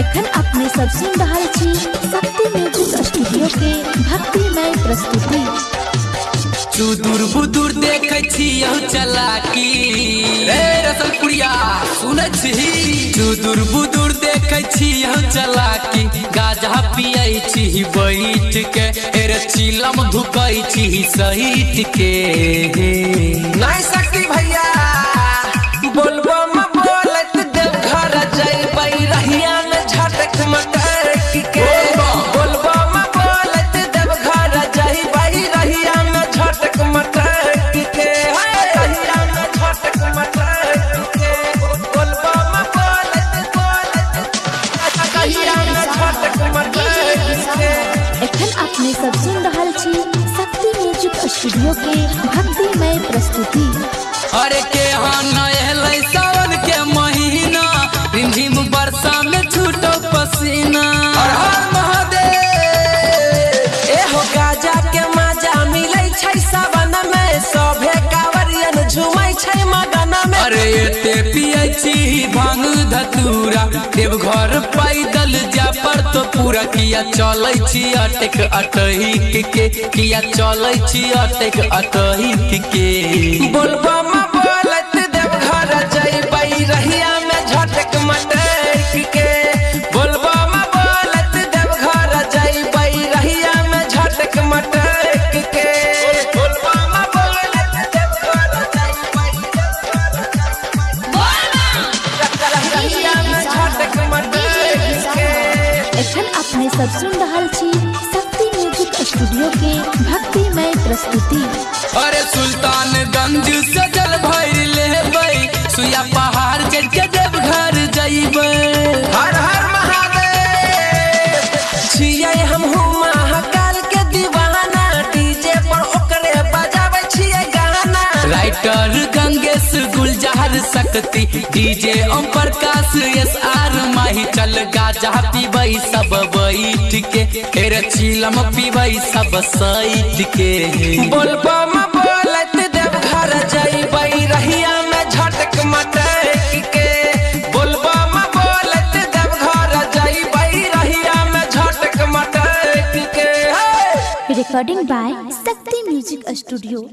एखन अपने सब सुन रहल छी शक्ति म्यूज़िक स्टूडियो के भक्ति भक्तिमय प्रस्तुति सुदूर बुदूर देखे छी यह चलाकी। रे रसलपुरिया सुनै छी। सुदूर बुदूर देखे छी यह चलाकी। गाजा सहित के नहीं सकती भैया। बोलबो म बोलत देव घर जइबै रहिया में झटक मटक के बोलबो। म बोलत देव घर जइबै रहिया में झटक मटक के हाय, रहिया में झटक मटक के बोलबो म बोलत बोलत रहिया में झटक मटक के एखन अपने सब सुन रहल छी। स्टूडियो के भक्तिमय प्रस्तुति। अरे के नहलै सावन के महीना रिमझिम वर्षा में छूटो पसीना। हर हर महादेव एहो गाजा के मज़ा मिलै छै सावन में। सभे कांवरियन झूमै छै मगन में। अरे एते पियै छी भाँग धतूरा देवघर पैदल जा पर किया चल अटक अटहिक के किया चलै अटक अटहिक के बोलबो अपने सब सुन रहा शक्ति म्यूज़िक स्टूडियो के भक्तिमय प्रस्तुति। अरे Sultanganj Shakti DJ Om Prakash, S R Mahi, चल गाजा पीबै सब बैठ के फेर चिलम पीबै सब सैठ के बोलबो म बोलत देव घर जइबै रहिया में झटक मटक। के बोलबो म बोलत देव घर जइबै रहिया में झटक मटक। के recording by Shakti music studio